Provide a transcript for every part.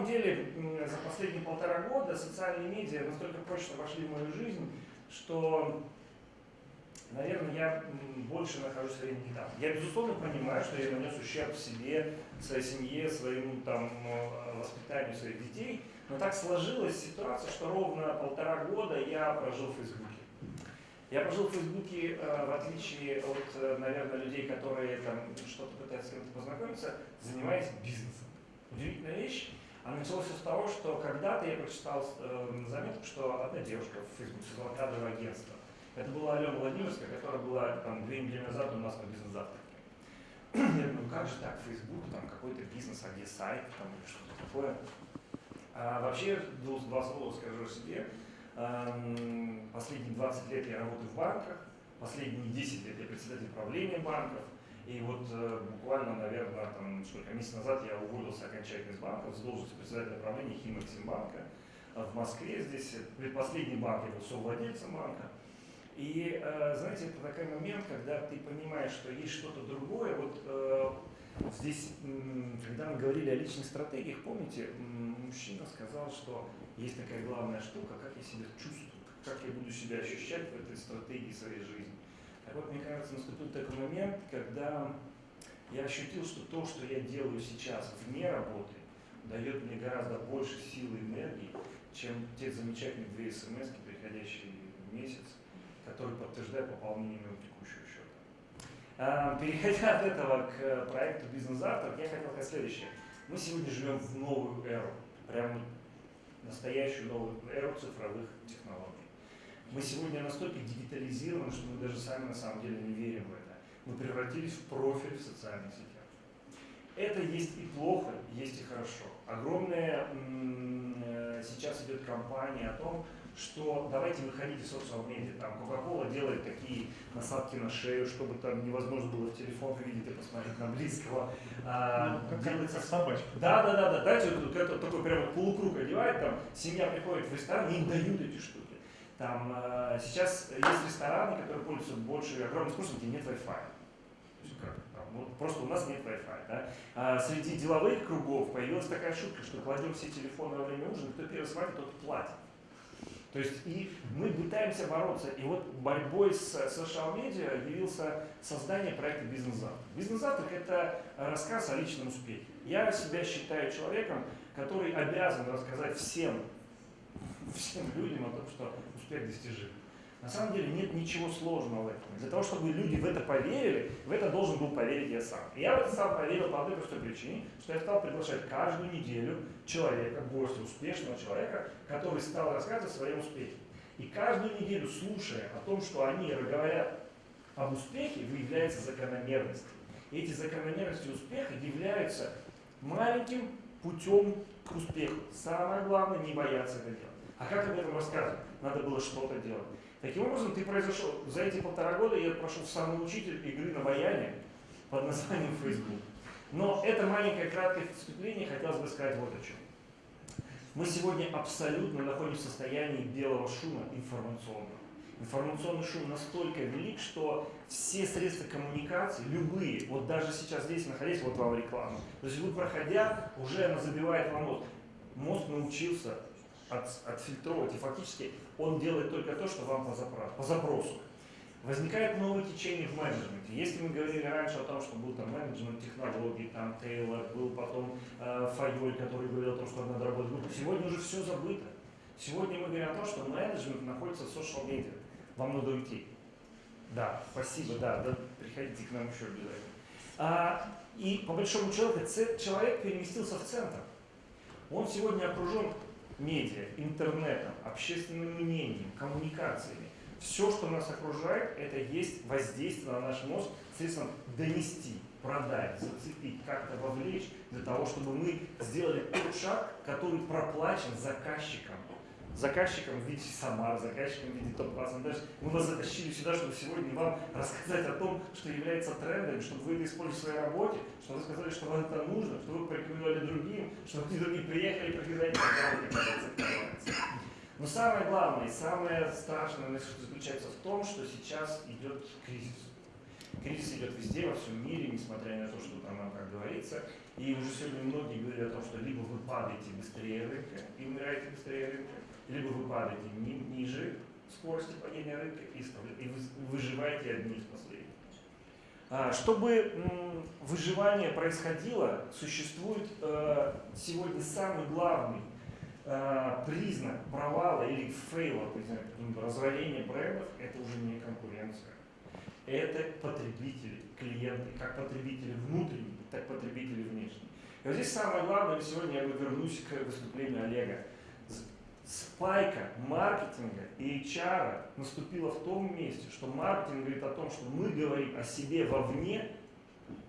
самом деле за последние полтора года социальные медиа настолько прочно вошли в мою жизнь, что, наверное, я больше нахожусь в времени там. Я, безусловно, понимаю, что я нанес ущерб себе, своей семье, своему там, воспитанию своих детей, но так сложилась ситуация, что ровно полтора года я прожил в Фейсбуке. Я прожил в Фейсбуке, э, в отличие от, э, наверное, людей, которые там что-то пытаются с кем-то познакомиться, занимаясь бизнесом. Удивительная вещь. А началось с того, что когда-то я прочитал э, заметку, что одна девушка в Фейсбуке создала кадровое агентство. Это была Алена Владимирская, которая была там две недели назад у нас на бизнес-завтраке. Я думаю, как же так, Фейсбук, там какой-то бизнес, а где сайт, там что-то такое. А вообще, два слова скажу о себе. Последние 20 лет я работаю в банках, последние 10 лет я председатель правления банков. И вот э, буквально, наверное, там, сколько месяцев назад я уволился окончательно из банка с должности председателя правления Химэксимбанка в Москве. Здесь предпоследний банк, я был совладельцем банка. И, э, знаете, это такой момент, когда ты понимаешь, что есть что-то другое. Вот э, здесь, когда мы говорили о личных стратегиях, помните, мужчина сказал, что есть такая главная штука, как я себя чувствую, как я буду себя ощущать в этой стратегии своей жизни. Так вот, мне кажется, наступил такой момент, когда я ощутил, что то, что я делаю сейчас вне работы, дает мне гораздо больше силы и энергии, чем те замечательные две смс, приходящие в месяц, которые подтверждают пополнение моего текущего счета. А, переходя от этого к проекту «Бизнес-завтрак», я хотел сказать следующее. Мы сегодня живем в новую эру, прям настоящую новую эру цифровых технологий. Мы сегодня настолько дигитализированы, что мы даже сами на самом деле не верим в это. Мы превратились в профиль в социальных сетях. Это есть и плохо, есть и хорошо. Огромная э, сейчас идет кампания о том, что давайте выходить из социал-медиа. Там Coca-Cola делает такие насадки на шею, чтобы там невозможно было в телефон увидеть и посмотреть на близкого. А, ну, как, делается как собачка. Да, да, да, да. Знаете, вот, такой прямо полукруг одевает, там семья приходит в ресторан, и им дают эти штуки. Там э, сейчас есть рестораны, которые пользуются больше огромным спросом, где нет Wi-Fi. Просто у нас нет Wi-Fi. Да? А среди деловых кругов появилась такая шутка, что кладем все телефоны во время ужина, кто первый схватит, тот платит. То есть и мы пытаемся бороться. И вот борьбой с социал-медиа явился создание проекта «Бизнес-завтрак». «Бизнес-завтрак» — это рассказ о личном успехе. Я себя считаю человеком, который обязан рассказать всем, всем людям о том, что успех достижим. На самом деле нет ничего сложного в этом. Для того, чтобы люди в это поверили, в это должен был поверить я сам. И я в это сам поверил по одной простой причине, что я стал приглашать каждую неделю человека, гостя, успешного человека, который стал рассказывать о своем успехе. И каждую неделю, слушая о том, что они говорят об успехе, выявляется закономерность. И эти закономерности успеха являются маленьким путем к успеху. Самое главное не бояться это делать. А как об этом рассказывать? Надо было что-то делать. Таким образом, ты произошел, за эти полтора года я прошел самый учитель игры на баяне под названием Facebook. Но это маленькое краткое вступление хотелось бы сказать вот о чем. Мы сегодня абсолютно находимся в состоянии белого шума информационного. Информационный шум настолько велик, что все средства коммуникации, любые, вот даже сейчас здесь находясь, вот вам реклама, то есть вы проходя, уже она забивает вам мозг. Мозг научился от, отфильтровывать, и фактически он делает только то, что вам по, запросу. По запросу. Возникает новое течение в менеджменте. Если мы говорили раньше о том, что был там менеджмент технологий, там Тейлор, был потом э, Файоль, который говорил о том, что надо работать группу, сегодня уже все забыто. Сегодня мы говорим о том, что менеджмент находится в social медиа. Вам надо уйти. Да, спасибо, да, да приходите к нам еще обязательно. А, и по большому счету человек переместился в центр. Он сегодня окружен медиа, интернетом, общественным мнением, коммуникациями. Все, что нас окружает, это есть воздействие на наш мозг средством донести, продать, зацепить, как-то вовлечь, для того, чтобы мы сделали тот шаг, который проплачен заказчиком заказчиком в виде Самар, заказчиком в виде топ-класса. Мы вас затащили сюда, чтобы сегодня вам рассказать о том, что является трендом, чтобы вы это использовали в своей работе, чтобы вы сказали, что вам это нужно, чтобы вы порекомендовали другим, чтобы другие приехали, приходили, но самое главное и самое страшное заключается в том, что сейчас идет кризис. Кризис идет везде, во всем мире, несмотря на то, что там как говорится. И уже сегодня многие говорят о том, что либо вы падаете быстрее рынка и умираете быстрее рынка, либо вы падаете ни, ниже скорости падения рынка и, и вы выживаете одни из последних. А, чтобы выживание происходило, существует э, сегодня самый главный э, признак провала или фейла, разорения брендов, это уже не конкуренция. Это потребители, клиенты, как потребители внутренние, так потребители внешние. И вот здесь самое главное, сегодня я вернусь к выступлению Олега спайка маркетинга и HR наступила в том месте, что маркетинг говорит о том, что мы говорим о себе вовне,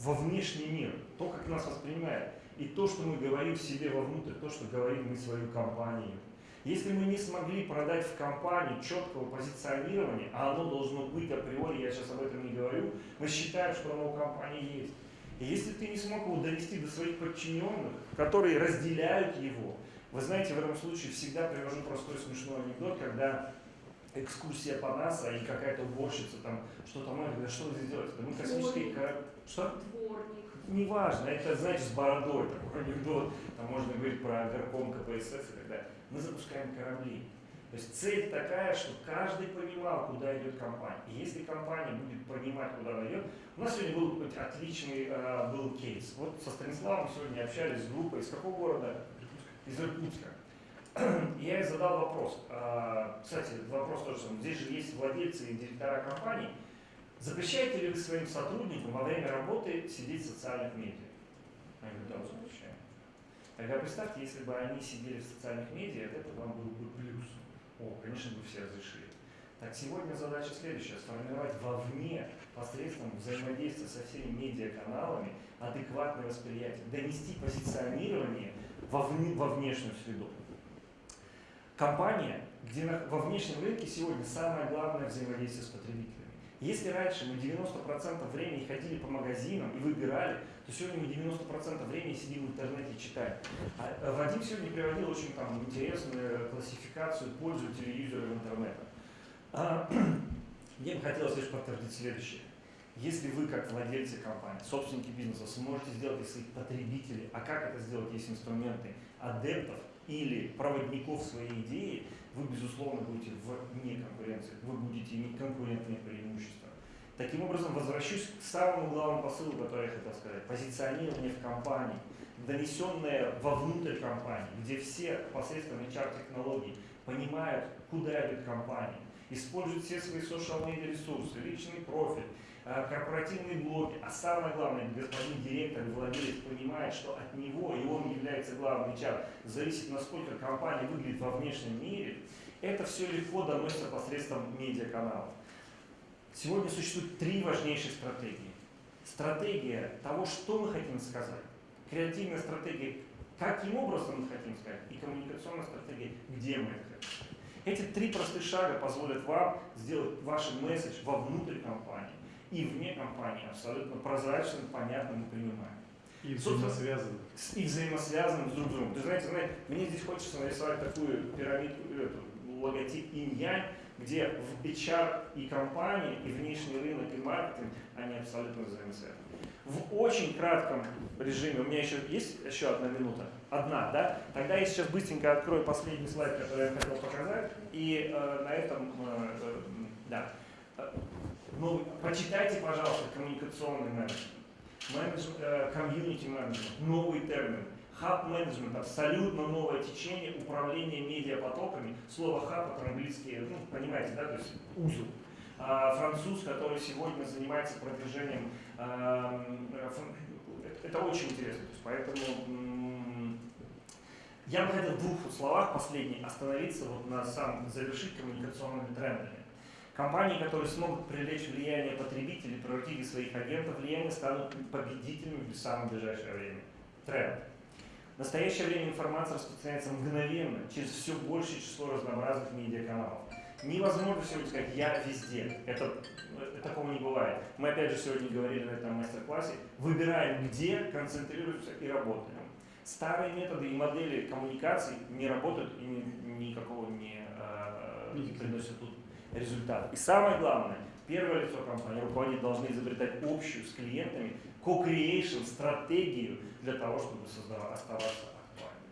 во внешний мир, то, как нас воспринимает, и то, что мы говорим себе вовнутрь, то, что говорим мы свою компанию. Если мы не смогли продать в компании четкого позиционирования, а оно должно быть априори, я сейчас об этом не говорю, мы считаем, что оно у компании есть. И если ты не смог его довести до своих подчиненных, которые разделяют его, вы знаете, в этом случае всегда привожу простой смешной анекдот, когда экскурсия по НАСА и какая-то уборщица там что-то мы говорит, что здесь делаете? Да мы космические корабли. Что? Дворник. Неважно, это, знаете, с бородой такой анекдот. Там можно говорить про горком КПСС и так далее. Мы запускаем корабли. То есть цель такая, что каждый понимал, куда идет компания. И если компания будет понимать, куда она идет, у нас сегодня был отличный э, был кейс. Вот со Станиславом сегодня общались с группой. Из какого города? Из Иркутска. Я ей задал вопрос. А, кстати, вопрос тоже самый. Здесь же есть владельцы и директора компаний. Запрещаете ли вы своим сотрудникам во время работы сидеть в социальных медиа? Они говорят, да, запрещаем. Тогда представьте, если бы они сидели в социальных медиа, это вам был бы плюс. О, конечно, бы все разрешили. Так сегодня задача следующая, сформировать вовне посредством взаимодействия со всеми медиаканалами адекватное восприятие, донести позиционирование во, вне, во внешнюю среду. Компания, где на, во внешнем рынке сегодня самое главное взаимодействие с потребителями. Если раньше мы 90% времени ходили по магазинам и выбирали, то сегодня мы 90% времени сидим в интернете и читаем. А э, Вадим сегодня приводил очень там, интересную классификацию пользователей и юзеров интернета. А, мне бы хотелось лишь подтвердить следующее. Если вы, как владельцы компании, собственники бизнеса, сможете сделать из своих потребителей, а как это сделать, есть инструменты адептов или проводников своей идеи, вы, безусловно, будете вне конкуренции, вы будете иметь конкурентные преимущества. Таким образом, возвращусь к самому главному посылу, который я хотел сказать. Позиционирование в компании, донесенное вовнутрь компании, где все посредством HR-технологий понимают, куда идет компания, используют все свои social-media ресурсы, личный профиль, корпоративные блоки, а самое главное, господин директор и владелец понимает, что от него, и он является главным HR, зависит, насколько компания выглядит во внешнем мире, это все легко доносится посредством медиаканалов. Сегодня существует три важнейшие стратегии. Стратегия того, что мы хотим сказать, креативная стратегия, каким образом мы хотим сказать, и коммуникационная стратегия, где мы это хотим. Эти три простых шага позволят вам сделать ваш месседж вовнутрь компании и вне компании абсолютно прозрачным, понятным и понимаемым. И взаимосвязанным. И взаимосвязанным с друг другом. Ты знаете, знаете, мне здесь хочется нарисовать такую пирамидку, эту, логотип инь-янь, где в HR и компании, и внешний рынок, и маркетинг, они абсолютно взаимосвязаны. В очень кратком режиме, у меня еще есть еще одна минута, одна, да? Тогда я сейчас быстренько открою последний слайд, который я хотел показать, и э, на этом, э, э, да. Ну, прочитайте, пожалуйста, коммуникационный менеджмент, э, комьюнити менеджмент, новый термин. Хаб менеджмент, абсолютно новое течение управления медиапотоками. Слово хаб это английский, ну, понимаете, да, то есть узел. А, француз, который сегодня занимается продвижением, а, это очень интересно. То есть, поэтому я бы хотел в двух словах последних остановиться вот на самом завершить коммуникационными трендами. Компании, которые смогут привлечь влияние потребителей, превратить своих агентов влияние, станут победителями в самое ближайшее время. Тренд. В настоящее время информация распространяется мгновенно через все большее число разнообразных медиаканалов. Невозможно сегодня сказать «я везде». Это, это, такого не бывает. Мы опять же сегодня говорили на этом мастер-классе. Выбираем, где концентрируемся и работаем. Старые методы и модели коммуникаций не работают и ни, никакого не, э, не приносят тут результат. И самое главное, первое лицо компании, руководители должны изобретать общую с клиентами co-creation стратегию для того, чтобы создавать, оставаться актуальным.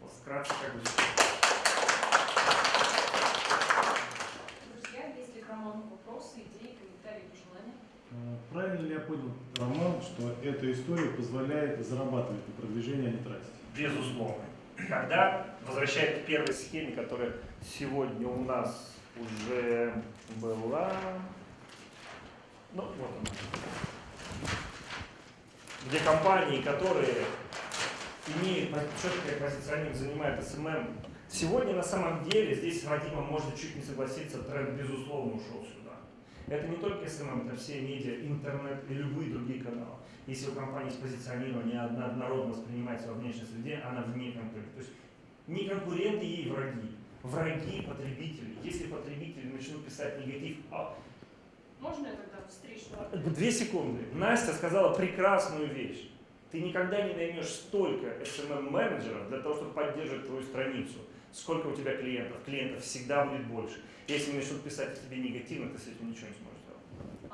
Вот вкратце как бы Друзья, есть ли к роману вопросы, идеи, комментарии, пожелания? Э, Правильно ли я понял, Роман, что эта история позволяет зарабатывать на продвижении, а не тратить? Безусловно. Когда, возвращаясь к первой схеме, которая сегодня у нас уже была, ну вот она, где компании, которые имеют четкое позиционирование, занимают SMM, сегодня на самом деле, здесь с Вадимом можно чуть не согласиться, тренд безусловно ушел сюда. Это не только SMM, это все медиа, интернет и любые другие каналы. Если у компании есть позиционирование, она однородно воспринимается во внешней среде, она вне конкурента. То есть не конкуренты ей враги, враги потребители. Если потребители начнут писать негатив, а Можно я тогда встречную Две секунды. Настя сказала прекрасную вещь. Ты никогда не наймешь столько SMM-менеджеров для того, чтобы поддерживать твою страницу. Сколько у тебя клиентов? Клиентов всегда будет больше. Если начнут писать о тебе негативно, ты с этим ничего не сможешь сделать.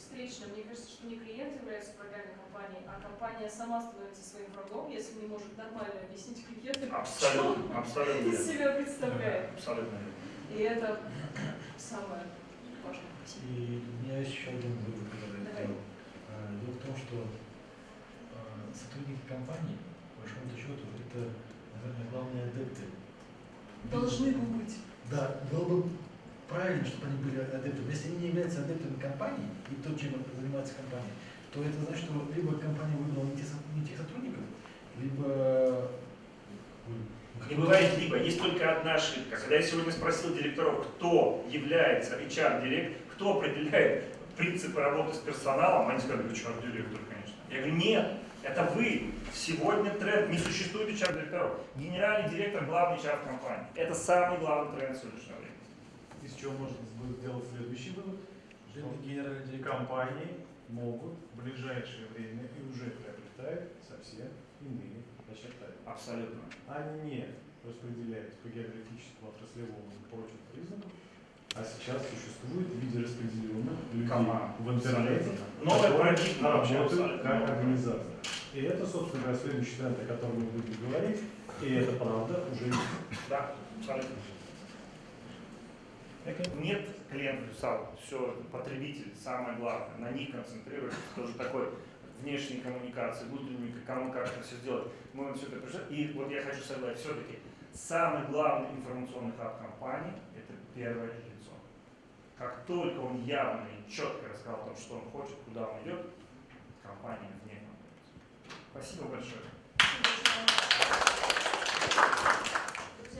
Встречно, мне кажется, что не клиент является врагами компании, а компания сама становится своим врагом, если не может нормально объяснить клиенту, Абсолютно, абсолютно из верно. себя представляет. Абсолютно верно. И это самое важное. И у меня есть еще один вывод, который я сделал. А, Дело в том, что а, сотрудники компании, по большому счету, это, наверное, главные адепты. Должны бы быть. Да, было бы правильно, чтобы они были адептами. Если они не являются адептами компании и то, чем занимается компания, то это значит, что либо компания выбрала не тех, не тех сотрудников, либо... Не бывает либо, есть только одна ошибка. Когда я сегодня спросил директоров, кто является HR-директор, кто определяет принципы работы с персоналом, они сказали, HR-директор, конечно. Я говорю, нет, это вы. Сегодня тренд, не существует HR-директоров. Генеральный директор – главный HR компании. Это самый главный тренд сегодняшнего времени. Из чего можно будет сделать следующий вывод? Что компании могут в ближайшее время и уже приобретают совсем иные очертания. Абсолютно. Они не распределяются по географическому, отраслевому и прочим признакам, а сейчас существует в виде распределенных людей Команд. в интернете. Новая парадигма работают как организация. И это, собственно говоря, следующий тренд, о котором мы будем говорить, и это правда уже есть. Да, абсолютно. Нет клиентов, писал, все, потребитель, самое главное, на них концентрируется, тоже такой внешней коммуникации, внутренней, кому как это все сделать. Мы вот все это пришли. И вот я хочу сказать, все-таки самый главный информационный хаб компании – это первое лицо. Как только он явно и четко рассказал о том, что он хочет, куда он идет, компания вне большое. Спасибо большое.